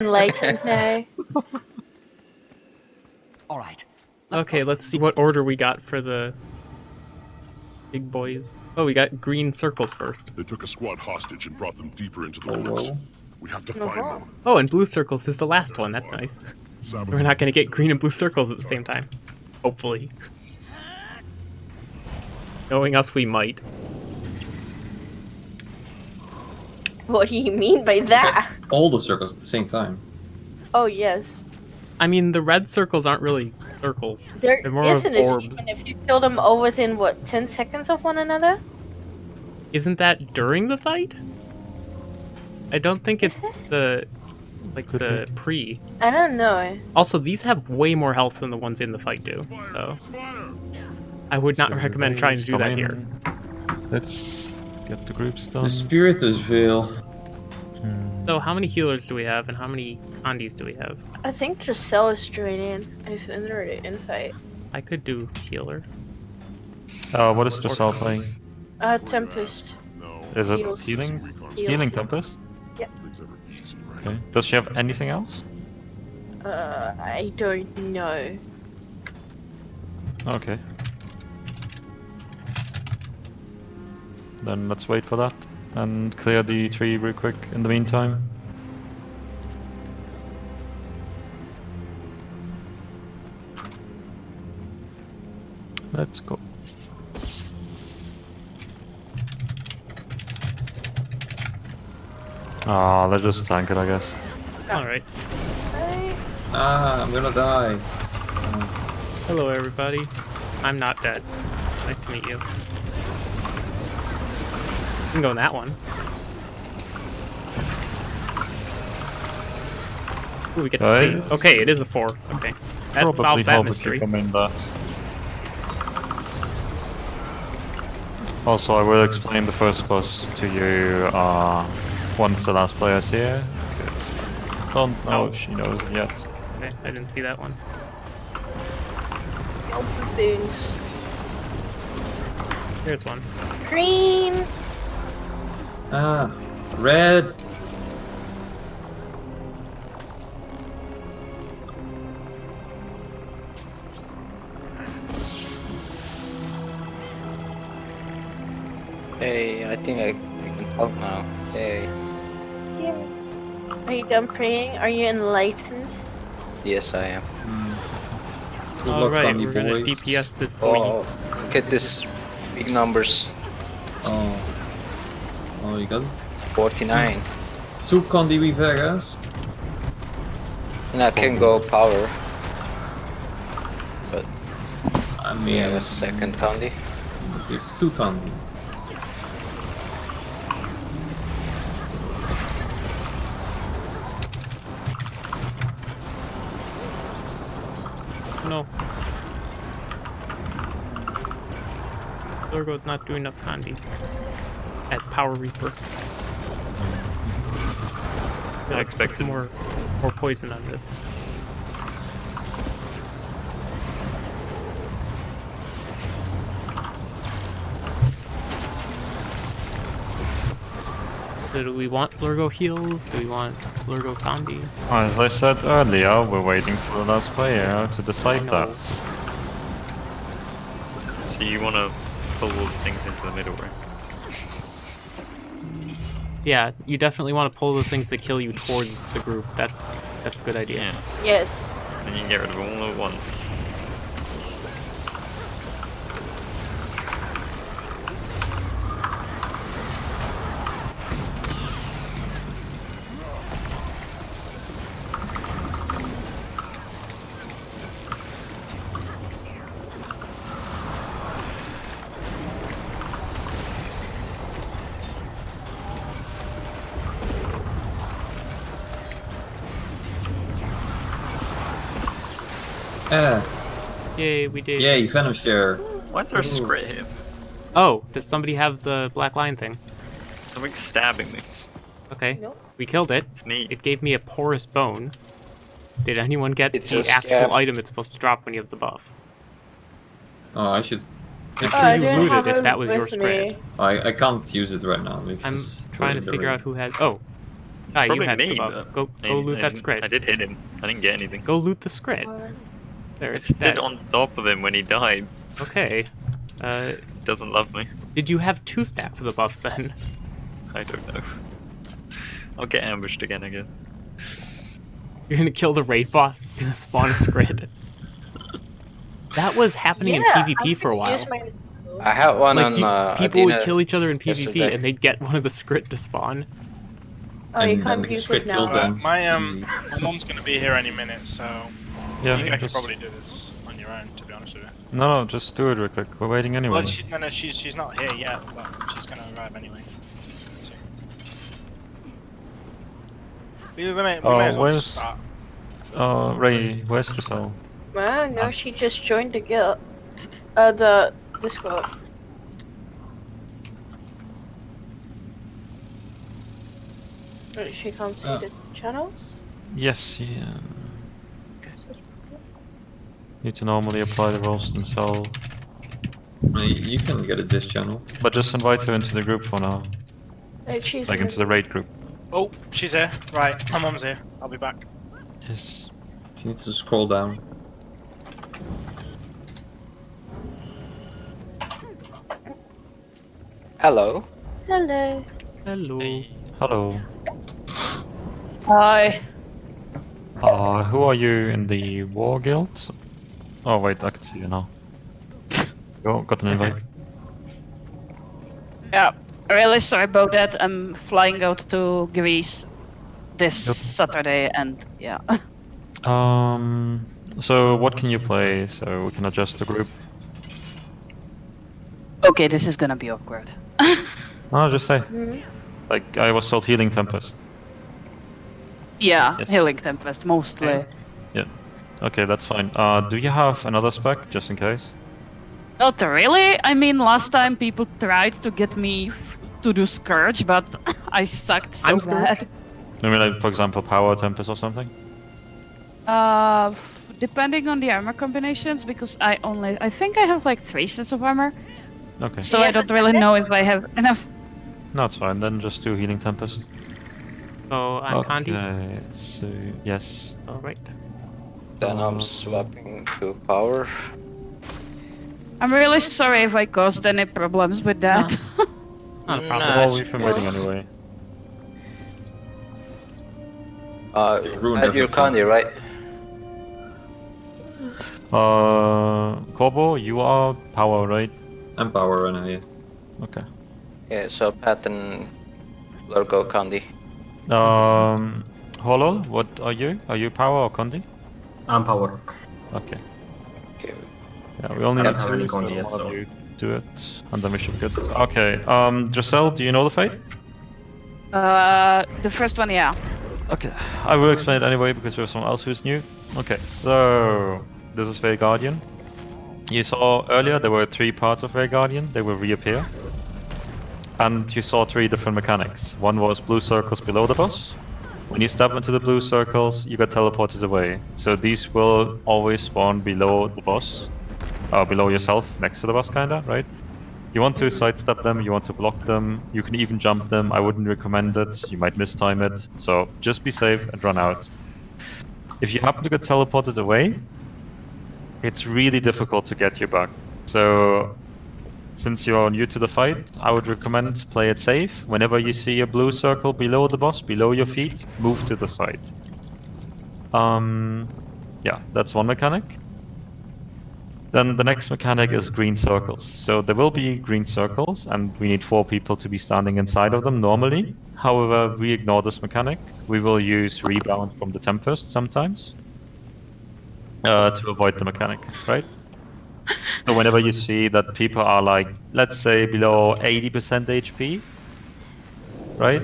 enlightened now. All right. Okay, let's see what order we got for the big boys. Oh, we got green circles first. They took a squad hostage and brought them deeper into the Oh, woods. whoa. We have to find Uh-huh. them. Oh, and blue circles is the last one. That's nice. Sabotage. We're not gonna get green and blue circles at the same time. Hopefully. Knowing us, we might. What do you mean by that? All the circles at the same time. Oh yes. I mean, the red circles aren't really circles. There They're more isn't if, you, orbs. and if you kill them all within what ten seconds of one another. Isn't that during the fight? I don't think it's the like the pre. I don't know. Also, these have way more health than the ones in the fight do. So I would not So recommend trying to do that here. Let's get the groups done. The Spiritus Veil. Hmm. So how many healers do we have, and how many Condis do we have? I think Tracel is draining. Is in the infight. I could do healer. Uh, what is Dressel playing? Uh, Tempest. No. Is it Heals. healing? Heals. Healing Tempest? Nothing's ever easy, right? Okay. Does she have anything else? Uh, I don't know. Okay. Then let's wait for that and clear the tree real quick in the meantime. Let's go. Ah, let's just tank it, I guess. All right. Right. Ah, I'm gonna die. Hello, everybody. I'm not dead. Nice to meet you. You can go in that one. Ooh, we get to see. Okay, it is a four. Okay, that Probably solves that mystery. you that. Also, I will explain the first boss to you uh, once the last player is here. 'cause I don't know Oh. if she knows it yet. Okay, I didn't see that one. Open boons. Here's one. Green. Ah, red. Hey, I think I, I can talk now. Hey, Are you done praying? Are you enlightened? yes I am. Good All luck, right, Condi we're gonna. DPS this boy. Oh, look at this big numbers. Oh. Oh, you got 49. two Condi Vegas. And I can go power. But I we mean, have a second Condi. we have two Condi. No. Lurgo's not doing enough Condi. As Power Reaper. I expect more, more poison on this. So do we want Lurgo heals? Do we want Lurgo Condi? As I said earlier, we're waiting for the last player to decide that. So you want to pull all the things into the middle, right? Yeah, you definitely want to pull the things that kill you towards the group. That's that's a good idea. Yeah. Yes. And you can get rid of all at once. Eh, Yay, we did. yay, Venom Share. Why is there a Ooh. secret here? Oh, does somebody have the black line thing? Something's stabbing me. Okay, Nope. we killed it. It's me. It gave me a porous bone. Did anyone get It's the actual scab. item it's supposed to drop when you have the buff? Oh, I should. I'm Oh, sure I you looted if it that was your with spread. I, I can't use it right now I'm trying to we're in the figure ring. out who has. Oh, Ah, you probably had the buff. but Go, I- go loot I that didn't- script. I did hit him. I didn't get anything. Go loot the script. There, I it's stood dead. on top of him when he died. Okay. Uh, doesn't love me. did you have two stacks of the buff then? I don't know. I'll get ambushed again, I guess. You're gonna kill the raid boss. It's gonna spawn a squid. That was happening Yeah, in PvP I'm for a while. my- I had one Like on you- uh, people would kill each other in PvP yesterday. and they'd get one of the script to spawn. Oh, you can't then use it now. them. My um, my mom's gonna be here any minute, so Yeah, you guys could just- probably do this on your own. To be honest with you. No, no, just do it real quick. We're waiting anyway. Well, she, no, no, she's she's not here yet, but she's gonna arrive anyway. So. We, we may, we Oh, may as well just start. Uh, Ray, where's Giselle? Ah, no, she just joined the guild. Uh, the Discord. Wait, She can't see Uh. the channels? Yes, yeah. Need to normally apply the roles themselves. You you can get a disk channel. But just invite her into the group for now. Wait, she's Like into the raid group. Oh, she's here. Right, my mom's here. I'll be back. Yes. She needs to scroll down. Hello. Hello. Hello. Hello. Hi. Uh, who are you in the war guild? Oh wait, I can see you now. Go, got an invite. Yeah, really sorry about that. I'm flying out to Greece this Yep. Saturday, and yeah. Um, so what can you play so we can adjust the group? okay, this is gonna be awkward. No, just say. Hmm? Like I was told healing tempest. yeah, Yes. Healing Tempest mostly. Okay, that's fine. Uh, do you have another spec just in case? Not really. I mean, last time people tried to get me f- to do Scourge, but I sucked so I'm Scourge. bad. I mean, like for example, power tempest or something. Uh, depending on the armor combinations, because I only I think I have like three sets of armor, Okay, so I don't really know if I have enough. no, it's fine. Then just do healing tempest. Oh, I'm Condi. Okay, so yes. Alright. Then I'm swapping to power. I'm really sorry if I caused any problems with that. Not a Nah, problem. Well, it's- we've been waiting anyway. Uh, at your everything. Condi, right? Uh, Corbo, you are power, right? I'm power right now, yeah. Okay. Yeah, so Pat and Lurgo Condi. Um, Holo, what are you? Are you power or Condi? I'm power. Okay. Okay. Yeah, we only I need don't two, any so yet, so- you do it, and then we should be good. Okay. Um, Giselle, do you know the fight? Uh, the first one, yeah. Okay, I will explain it anyway because there's someone else who's new. Okay, so this is Vale Guardian. You saw earlier there were three parts of Vale Guardian, they will reappear. And you saw three different mechanics. One was blue circles below the boss. When you step into the blue circles, you get teleported away. So these will always spawn below the boss. Uh, below yourself, next to the boss kinda, right? You want to sidestep them, you want to block them, you can even jump them. I wouldn't recommend it, you might mistime it. So just be safe and run out. If you happen to get teleported away, it's really difficult to get you back. So since you're new to the fight, I would recommend play it safe. Whenever you see a blue circle below the boss, below your feet, move to the side. Um, yeah, that's one mechanic. Then the next mechanic is green circles. So there will be green circles, and we need four people to be standing inside of them normally. However, we ignore this mechanic. We will use rebound from the Tempest sometimes uh, to avoid the mechanic, right? So whenever you see that people are like, let's say below 80% HP, right?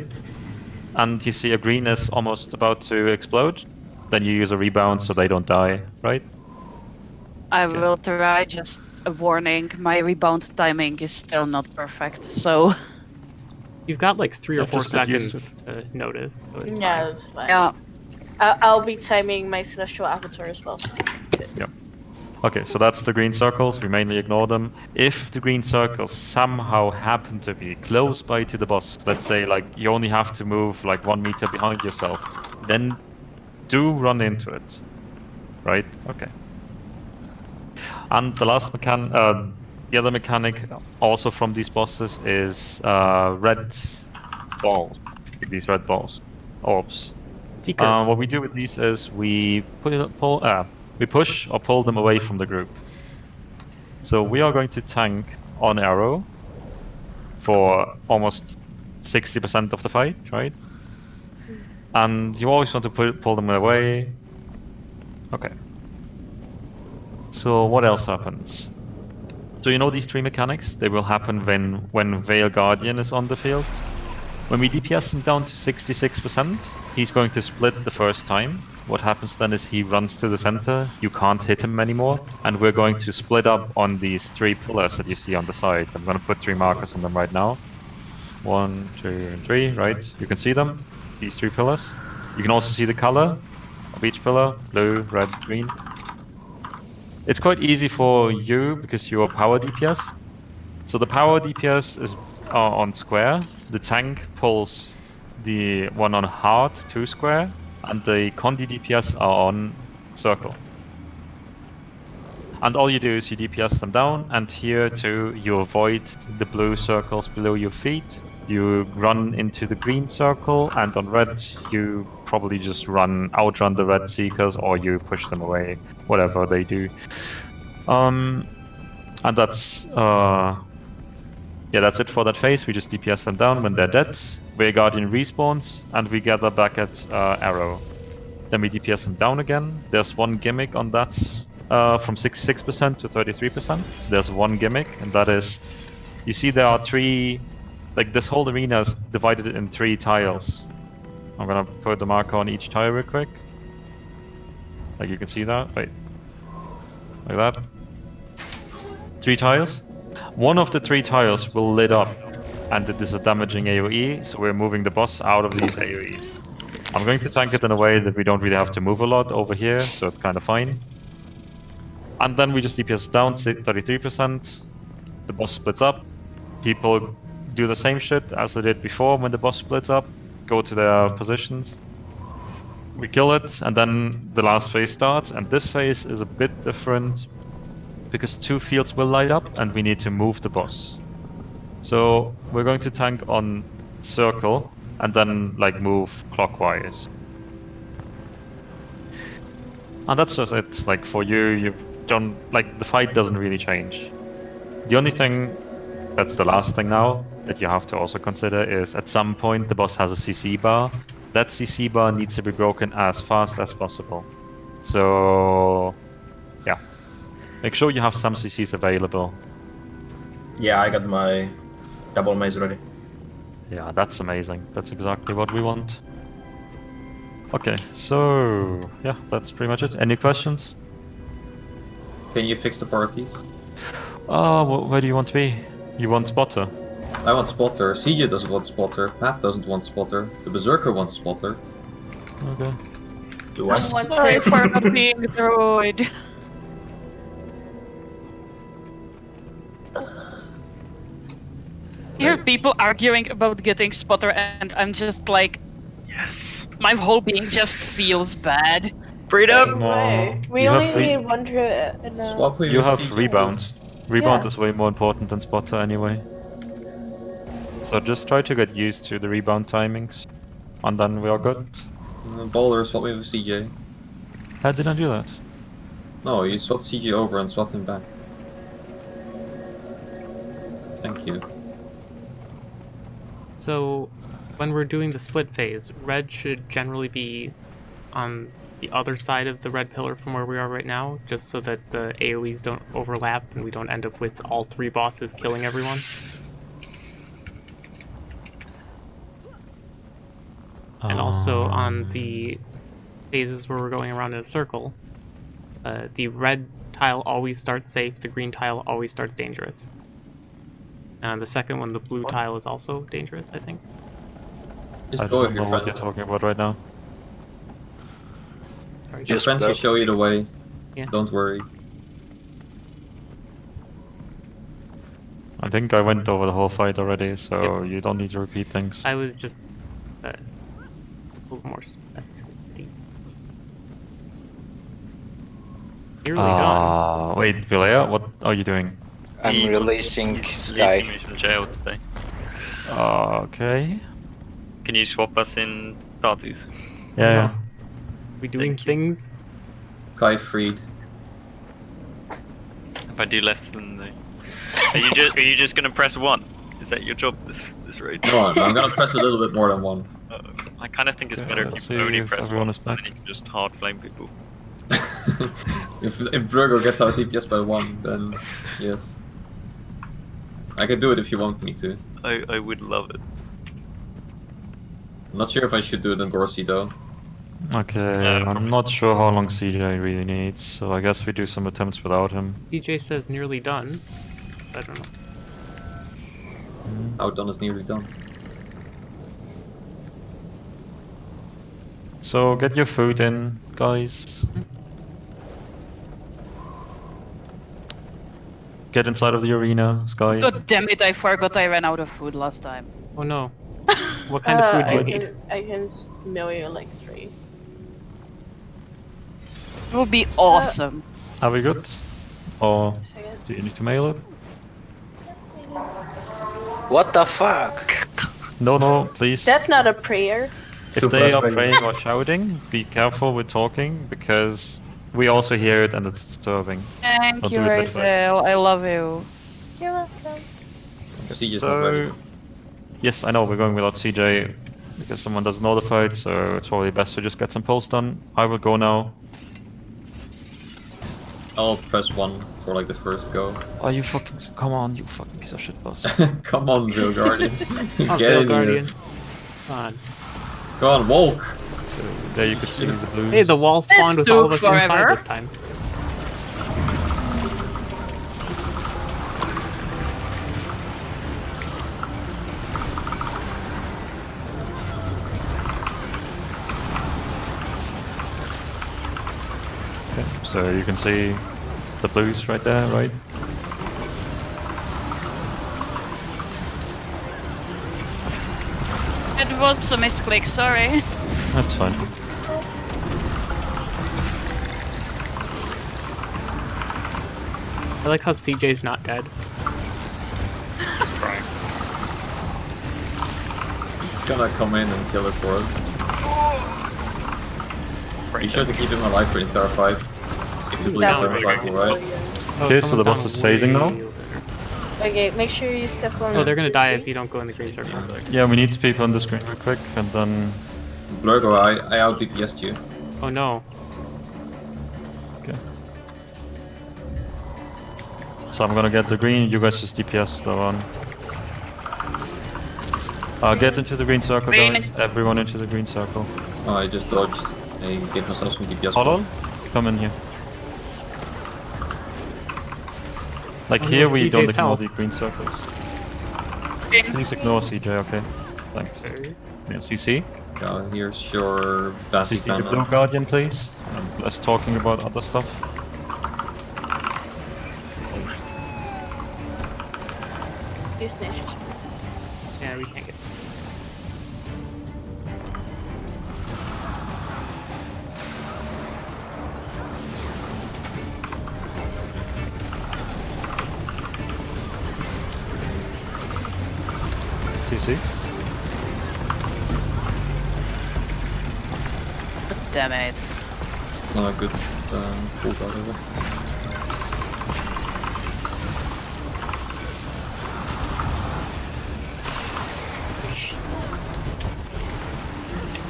And you see a green is almost about to explode, then you use a rebound so they don't die, right? I Okay. will try. Just a warning: my rebound timing is still not perfect. So You've got like three or four just get used seconds to notice. So it's Yeah, fine. it's fine. yeah, I- I'll be timing my celestial avatar as well. Okay, so that's the green circles. We mainly ignore them. If the green circles somehow happen to be close by to the boss, let's say like you only have to move like one meter behind yourself, then do run into it. Right? Okay. And the last mechan, uh, the other mechanic also from these bosses is uh, red balls. These red balls, orbs. Uh, what we do with these is we put it, pull, uh, we push or pull them away from the group. So we are going to tank on arrow for almost 60% of the fight, right? And you always want to pull, pull them away. Okay. So what else happens? So you know these three mechanics? They will happen when when Vale Guardian is on the field. When we DPS him down to 66%, he's going to split the first time. What happens then is he runs to the center, you can't hit him anymore, and we're going to split up on these three pillars that you see on the side. I'm going to put three markers on them right now. One, two, and three, right? You can see them, these three pillars. You can also see the color of each pillar, blue, red, green. It's quite easy for you because you are power DPS. So the power DPS is uh, on square. The tank pulls the one on hard, two square, and the Condi DPS are on circle. And all you do is you DPS them down, and here too you avoid the blue circles below your feet. You run into the green circle, and on red you probably just run outrun the red seekers, or you push them away, whatever they do. Um, and that's uh, yeah, that's it for that phase. We just DPS them down when they're dead. Vale Guardian respawns, and we gather back at uh, Arrow. Then we DPS them down again. There's one gimmick on that, uh, from 66% to 33%. There's one gimmick, and that is, you see there are three, like this whole arena is divided in three tiles. I'm gonna put the marker on each tile real quick. Like you can see that, wait. Like that. Three tiles. One of the three tiles will lit up, and it is a damaging AoE, so we're moving the boss out of these AoEs. I'm going to tank it in a way that we don't really have to move a lot over here, so it's kind of fine. And then we just DPS down 33%, the boss splits up, people do the same shit as they did before when the boss splits up, go to their positions, we kill it, and then the last phase starts, and this phase is a bit different because two fields will light up and we need to move the boss. So we're going to tank on circle and then like move clockwise. And that's just it. Like for you, you don't like the fight doesn't really change. The only thing that's the last thing now that you have to also consider is at some point the boss has a CC bar. That CC bar needs to be broken as fast as possible. So yeah. Make sure you have some CCs available. Yeah, I got my double maze ready. Yeah, that's amazing. That's exactly what we want. Okay, so yeah, that's pretty much it. Any questions? Can you fix the parties? Uh, wh where do you want to be? You want spotter? I want spotter. CJ doesn't want spotter. Path doesn't want spotter. The Berserker wants spotter. Okay. Do I? Sorry for not being a droid. I hear people arguing about getting spotter, and I'm just like, Yes. my whole being just feels bad. Freedom! No. We You only need one druid in a... Swap with You have CJ. rebound. Rebound Yeah. is way more important than spotter anyway. So just try to get used to the rebound timings, and then we are good. Uh, Boulder, swap me with CJ. How did I do that? No, you swap CJ over and swap him back. Thank you. So, when we're doing the split phase, red should generally be on the other side of the red pillar from where we are right now, just so that the AoEs don't overlap and we don't end up with all three bosses killing everyone. And also on the phases where we're going around in a circle, uh, the red tile always starts safe, the green tile always starts dangerous. And the second one, the blue what? tile, is also dangerous, I think. Just I don't know what you're talking about right now. Sorry, your friends will show you the way. Yeah. Don't worry. I think I went over the whole fight already, so yep. you don't need to repeat things. I was just uh, a little more specificity. Nearly uh. Wait, Vilea, what are you doing? I'm He- releasing he's Sky. Releasing me from jail today. Okay. Can you swap us in parties? Yeah, yeah. we doing Thank things? Kai freed. If I do less than the... Are you just are you just gonna press one? Is that your job this this raid? No, I'm I'm gonna press a little bit more than one. Uh, I kind of think it's Okay, better let's if you see only if press one, is back. and you can just hard flame people. if if Virgo gets out DPS by one, then yes. I can do it if you want me to. I I would love it. I'm not sure if I should do it on Gorsi though. Okay, Uh, I'm not sure how long CJ really needs, so I guess we do some attempts without him. DJ says nearly done. I don't know. Outdone is nearly done. So get your food in, guys. Get inside of the arena, Sky. God damn it, I forgot I ran out of food last time. Oh no. What kind Uh, of food do I you need? I can s- mail you like three. It would be awesome. Are we good? Or do you need to mail it? What the fuck? No, no, please. That's not a prayer. If Super they are praying or shouting, be careful with talking because we also hear it and it's disturbing. Thank I'll you, do it next time. Razel. I love you. You're welcome. Siege is not ready. So, yes, I know we're going without CJ because someone doesn't know the fight, so it's probably best to just get some polls done. I will go now. I'll press one for like the first go. Are you fucking? Come on, you fucking piece of shit, boss. Come on, Vale Guardian. Oh, Get Veil in Guardian. here. Come on. Come on, Walk. So there you could see the blue. Hey, the wall spawned with all of us forever. inside this time. Okay, so you can see the blues right there, right? It was a misclick, sorry. That's fine. I like how CJ's not dead. He's crying. He's gonna come in and kill us for us. Right Be sure to keep him alive for the entire fight. If the bleeds That are would right? Oh, Okay, so the boss is phasing now? way over there. Okay, make sure you step on. Oh, they're gonna this die way. if you don't go in the green circle. Yeah, we need people on the screen real quick, and then Blurgo, I, I out DPS'd you. Oh no. okay. So I'm gonna get the green. You guys just DPS the one. Uh, get into the green circle, Green. guys. Everyone into the green circle. Oh, I just dodged. I gave myself some DPS. Hold on. Come in here. Like Oh, no, here, we don't CJ's ignore health. the green circles. Green. Please ignore CJ, okay? Thanks. Yeah, CC. Yeah, here's your CC basic the blue guardian, please. And less talking about other stuff. These Damn it. It's not a good um, pull out of it.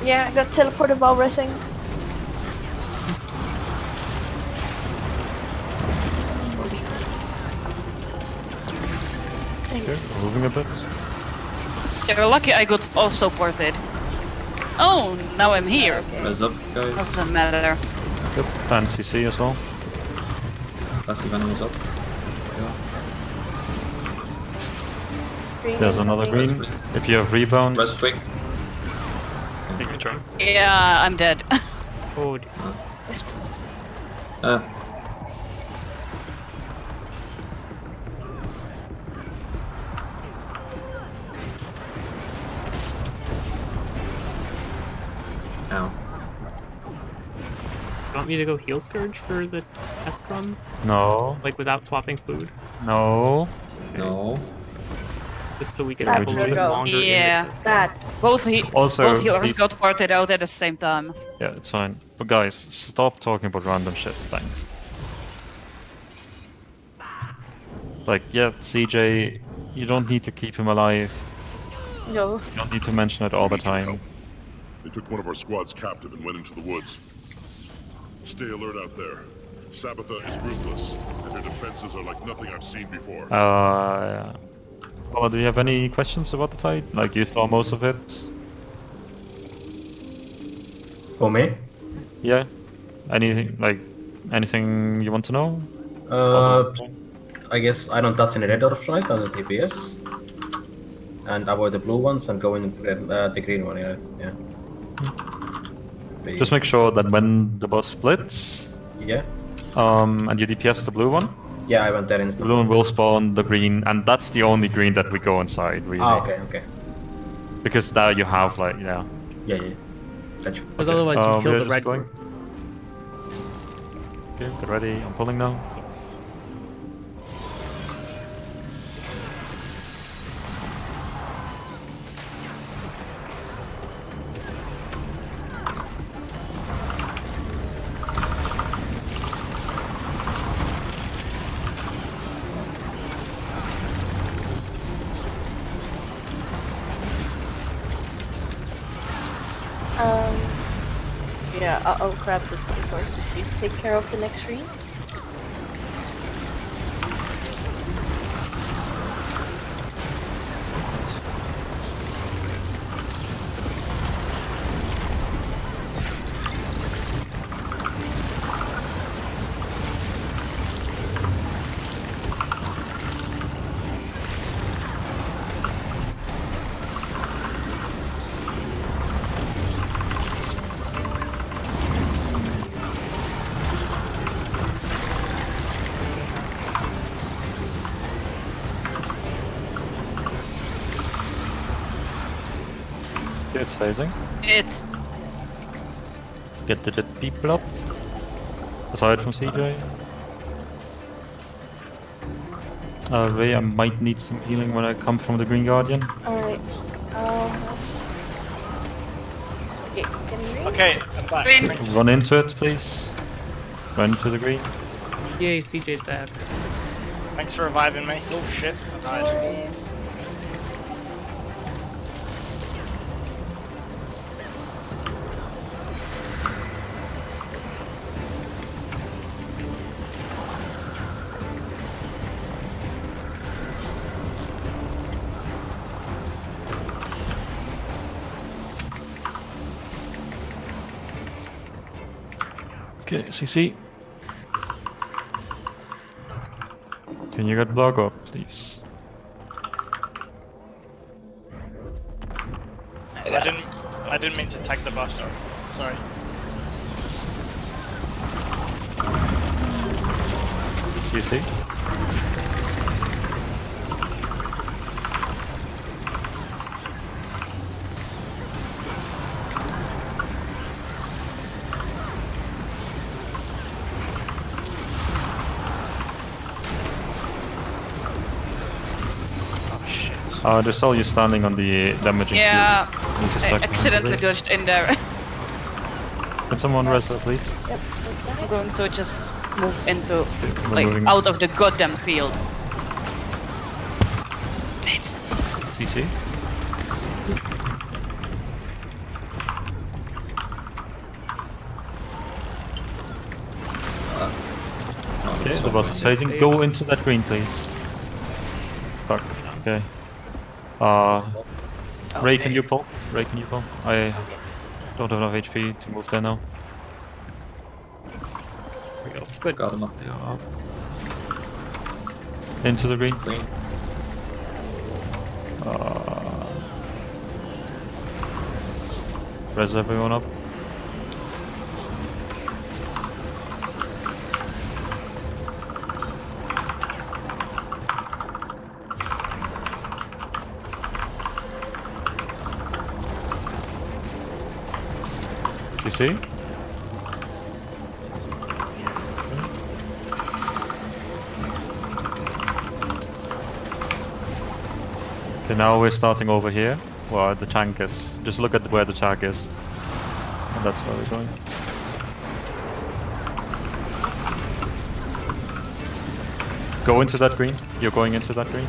Yeah, I got teleported while resting. Okay, Thanks. we're moving a bit. You're lucky I got also ported. Oh, now I'm here. Res up, guys. Doesn't matter. Good. And CC as well. Passive animals up. Green There's another coming. green. If you have rebound, Res quick. You can try. Yeah, I'm dead. Oh, d- Ah, Ow. You want me to go heal Scourge for the test runs? No, Like without swapping food? no. No. Just so we can Bad have a little bit Virgo. longer. Yeah. test Bad. Both he Also, both healers please- got parted out at the same time. Yeah, it's fine. But guys, stop talking about random shit. Thanks. Like, yeah, CJ, you don't need to keep him alive. No. You don't need to mention it all the time. They took one of our squads captive and went into the woods. Stay alert out there. Sabetha is ruthless, and their defenses are like nothing I've seen before. Uh, well, do you have any questions about the fight? Like, you saw most of it? For me? Yeah? Anything, like, anything you want to know? Uh, I guess I don't touch any red orb right as a DPS. And avoid the blue ones and go in red, uh, the green one, yeah. yeah. Be- Just make sure that when the boss splits, Yeah? um, and you DPS the blue one, Yeah, I went there the blue one will spawn the green, and that's the only green that we go inside, really. Ah, okay, okay. Because now you have, like, yeah. Yeah, yeah. Gotcha. Because Okay, otherwise you um, feel the red going. one. Okay, get ready, I'm pulling now. Take care of the next screen. Phasing. It. Get the dead people up. Aside from CJ. Uh, Ray, I might need some healing when I come from the Green Guardian. Alright. Um. Okay, can you? Okay, I'm back. Green. Run into it, please. Run into the green. Yay, CJ's back. Thanks for reviving me. Oh shit, I died. Okay, CC. Can you get block up, please? I didn't. I didn't mean to tag the bus. Sorry. CC. Shit. Uh, they saw you standing on the damaging Yeah. field. You I accidentally behind dodged in there. Can someone res that, please? Yep, I'm going to just move into we're like moving. out of the goddamn field. Wait. CC. Okay, the boss is phasing. Go into that green, please. Fuck. Okay. Uh, Ray, can you pull? Ray, can you pull? I don't have enough HP to move there now. There we go. Good. Got him up. Now, Into the green. Green. Uh, res everyone up. See? Okay, now we're starting over here, where the tank is. Just look at where the tank is. And that's where we're going. Go into that green. You're going into that green.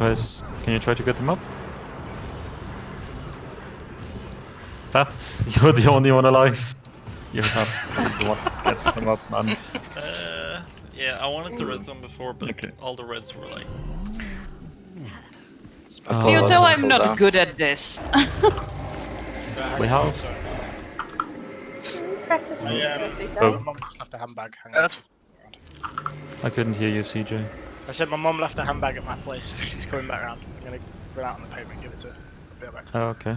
Can you try? Can you try to get them up? That you're the only one alive. You have to be the one that gets them up, man. Uh, yeah, I wanted to res them before, but Okay. all the reds were like. Uh, Do you Oh, tell I'm not down. good at this? We have- Practice I, with um, Oh. My time. mum just left a handbag. Hang on. I couldn't hear you, CJ. I said my mum left a handbag at my place. She's coming back around. I'm gonna run out on the pavement and give it to her. I'll be back. Oh, okay.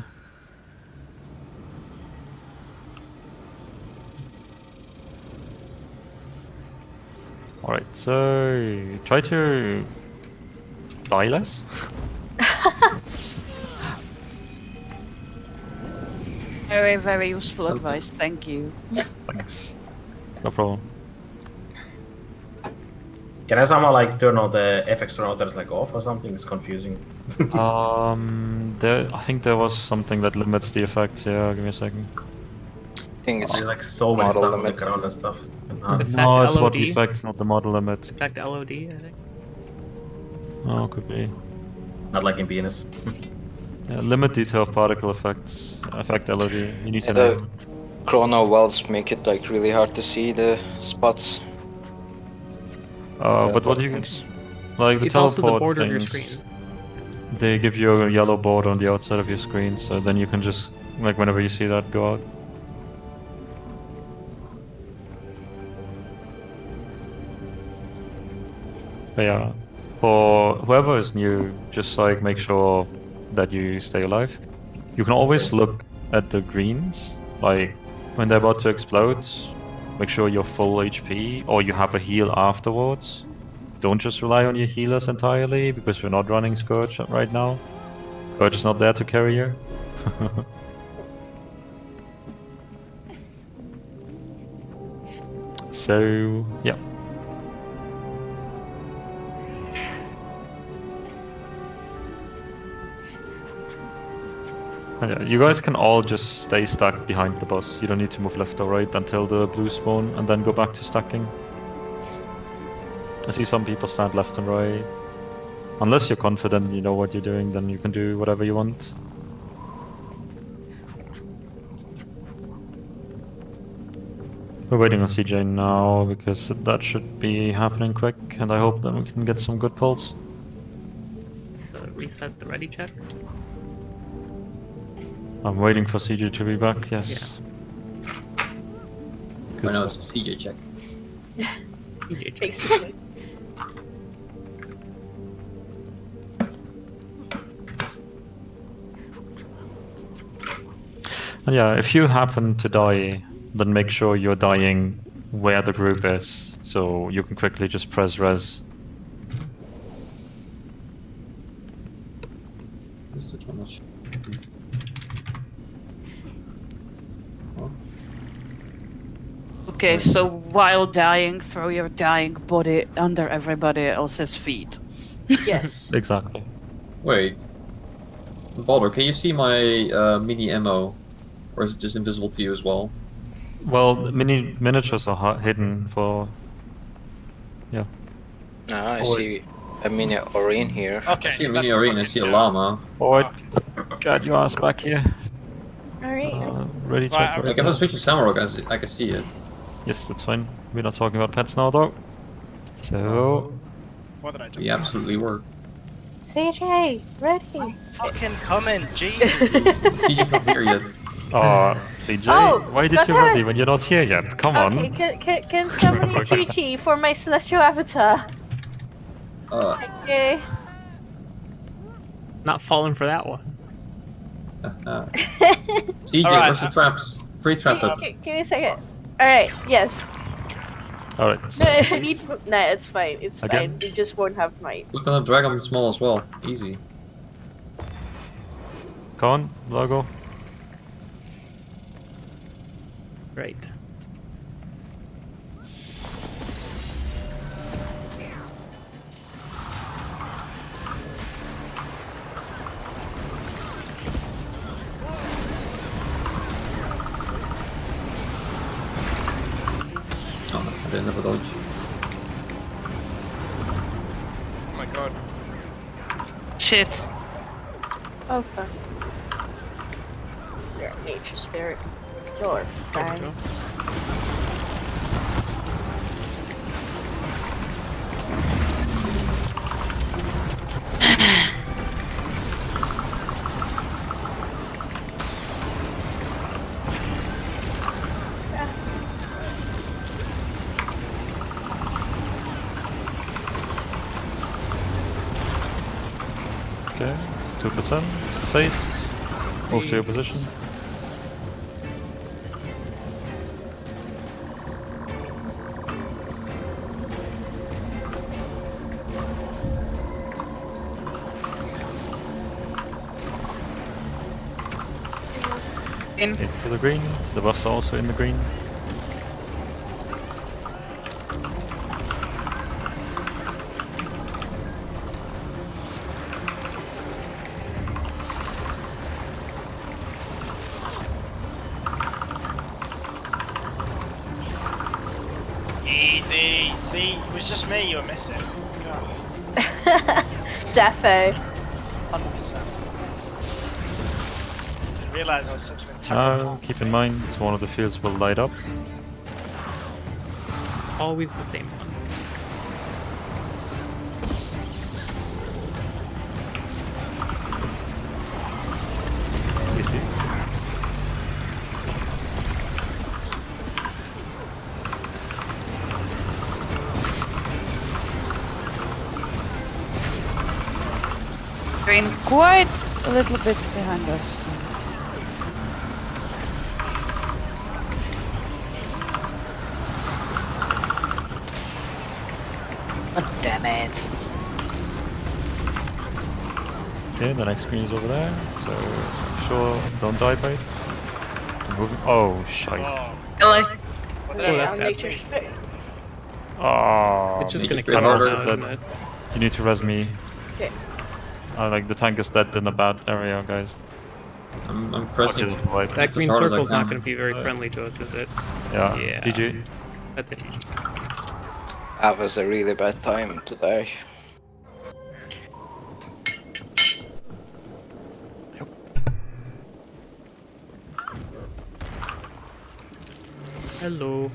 Alright, so try to die less. Very, very useful Something. advice. Thank you. Thanks. No problem. Can I somehow like turn all the FX routers like off or something? It's confusing. Um, there, I think there was something that limits the effects. Yeah, give me a second. I think it's There's like so many Model stuff on the limit. ground and stuff. It's- no, Effect it's about the effects, not the model limit. Effect LOD, I think. Oh, could be. not like in Venus. Yeah, limit detail of particle effects. Effect LOD. You need to Yeah, know. the chrono wells make it like really hard to see the spots. Uh, but what teleport you can, things. like the It's also the teleport border of your things, screen. They give you a yellow border on the outside of your screen, so then you can just like whenever you see that, go out. But yeah, for whoever is new, just like make sure that you stay alive. You can always look at the greens, like when they're about to explode. Make sure you're full HP or you have a heal afterwards. Don't just rely on your healers entirely because we're not running Scourge right now. Scourge is not there to carry you. so, yeah. Yeah, You guys can all just stay stuck behind the boss. You don't need to move left or right until the blue spawn and then go back to stacking. I see some people stand left and right. Unless you're confident you know what you're doing, then you can do whatever you want. We're waiting on CJ now because that should be happening quick, and I hope that we can get some good pulls. So reset the ready check. I'm waiting for CJ to be back, yes. I know it's a CJ check. DJ check. Basically. And yeah, if you happen to die, then make sure you're dying where the group is, so you can quickly just press res. Is it how much? Okay, so while dying, throw your dying body under everybody else's feet. Yes. Exactly. Wait. Baldur, can you see my uh, mini ammo? Or is it just invisible to you as well? Well, mini miniatures are hidden for. Yeah. Ah, I Oh, see a mini Orin here. Okay. I see a mini that's arena, I see a you- llama. Alright. Got your ass back here. Alright. Uh, ready Right, check. I- right Like if I now. switch to Samurai, I I can see it. Yes, that's fine. We're not talking about pets now, though. So. What did I do? We absolutely were. CJ, ready. I'm fucking coming, Jesus. CJ's not here yet. Oh, CJ, Oh, why did you ready when you're not here yet? Come Okay, on. can, can, can somebody Okay. GG for my celestial avatar? Uh, Okay. Not falling for that one. uh, CJ, Alright, where's the traps? Free trap. it. Gi- Give me a second. Alright, yes. Alright. No, I need. No, it's fine. It's Again? fine. We just won't have might. Put on a dragon small as well. Easy. Come on, logo. Right. Oh, I didn't have a dodge. Oh my god. Shit. Oh fuck. You're a nature spirit. You're There 2% faced. Move to your positions. In. Into the green. The buffs are also in the green. Defo. hundred percent. Didn't realise I was such an integral. Now, keep in mind, one of the fields will light up. Always the same quite a little bit behind us. Oh, damn it. Okay, the next screen is over there. So, sure, don't die by it. Moving. Oh, shite. Oh, LA. what did I Oh, Yeah, I'm bad. nature. Oh, it's just ah, gonna to be cut harder off, than- isn't it? you need to res me. Okay. Uh, like the tank is dead in a bad area, guys. I'm, I'm pressing. That as green hard as circle's not gonna be very friendly to us, is it? Yeah. Yeah. GG. That's it. That was a really bad time today. Hello.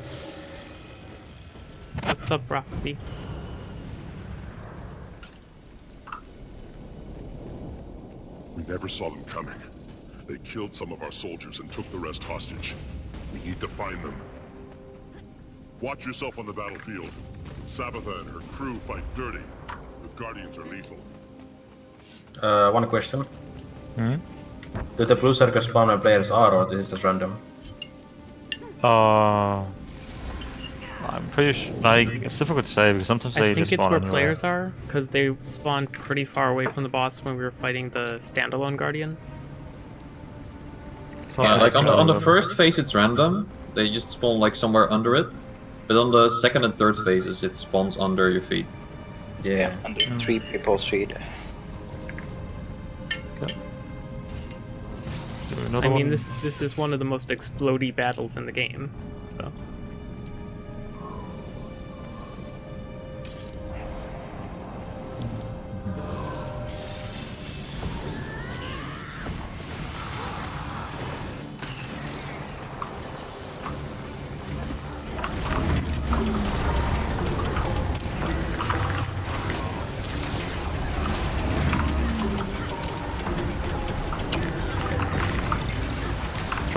What's up, Roxy? Never saw them coming. They killed some of our soldiers and took the rest hostage. We need to find them. Watch yourself on the battlefield. Sabetha and her crew fight dirty. The Guardians are lethal. Uh, one question. Hmm? Do the blue circle spawn when players are, or this is just random? Uh, I'm pretty sure. Like, it's difficult to say because sometimes they I think just it's spawn where anywhere. players are, because they spawned pretty far away from the boss when we were fighting the standalone Guardian. Yeah, like on the on the first phase it's random. They just spawn like somewhere under it. But on the second and third phases it spawns under your feet. Yeah. Mm. Under three people's feet. Do another I mean, this this is one of the most explody battles in the game. So.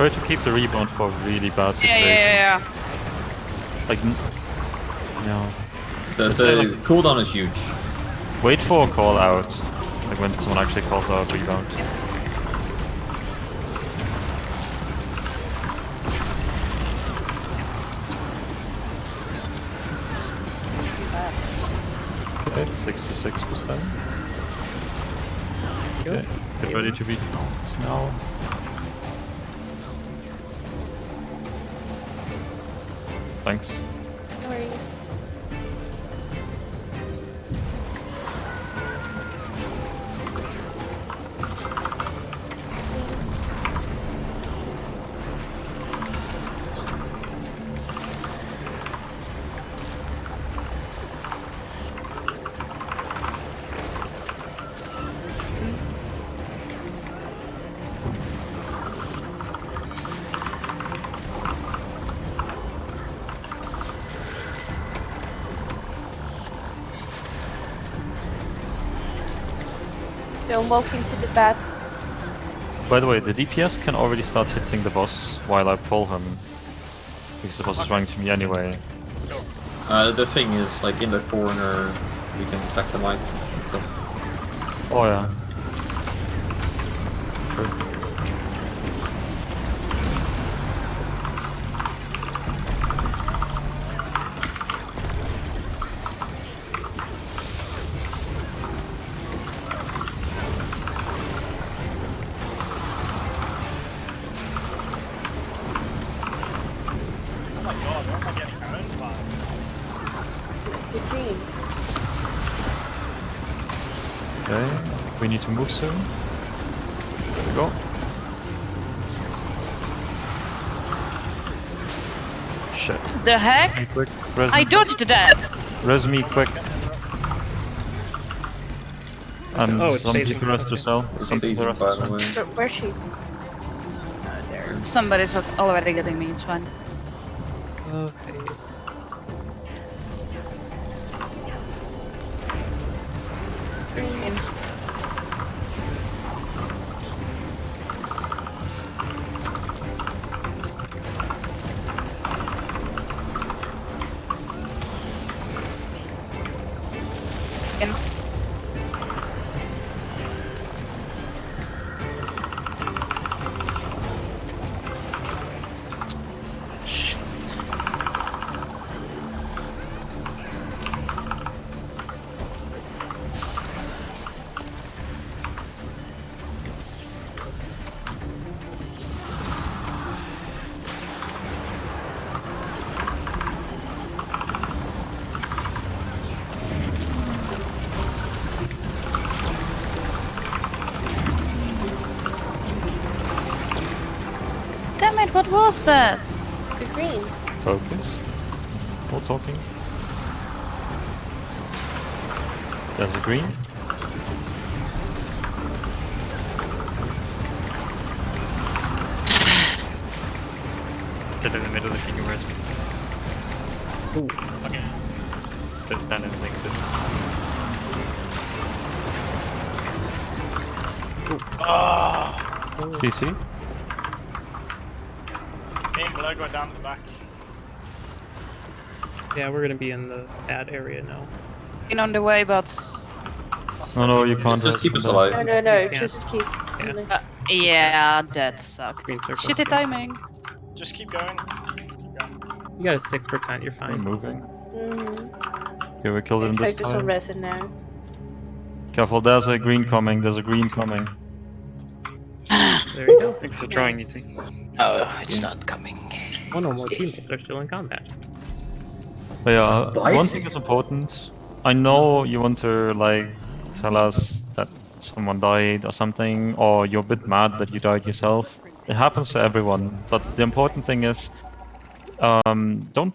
Prefer to keep the rebound for really bad Yeah, situations. yeah, yeah, yeah. Like, n- yeah. The, It's the like- cooldown is huge. Wait for a call out. Like when someone actually calls out rebound. Okay, 66%. Okay, get ready to be pounced now. So I'm walking to the bat. By the way, the DPS can already start hitting the boss while I pull him. Because the boss is running to me anyway. Uh, the thing is, like in the corner, we can stack the mics and stuff. Oh yeah. Oh my god, where am I getting owned by? The green. Okay, we need to move soon. There we go. Shit. The heck? Be quick. Res I dodged that. Res me quick. And Oh, it's some Daisy. people rest yourself. It's Some easy, people rest by yourself. way. Where's she? Oh, there. Somebody's already getting me, it's fine. Okay. It, that? The green. Focus. No talking. There's a green. Get in the middle if you can res me. Ooh. Okay. Don't stand in negative. Ah! CC. Me and go down to the back. Yeah, we're gonna be in the bad area now. In on the way, but No, no, you can't. Just keep us alive. No, no, no. Yeah. Just keep. Yeah. uh, yeah, that sucked. Green. Shitty timing. Just keep going. Keep going. You got a six percent. You're We're fine. moving. Mm-hmm. Okay, we killed him this time. Focus on resin now. Careful, there's a green coming. There's a green coming. There you go. Thanks for trying, you two. No, it's not coming. One or more teammates are still in combat. But yeah, uh, one thing is important. I know you want to like tell us that someone died or something, or you're a bit mad that you died yourself. It happens to everyone, but the important thing is, um, don't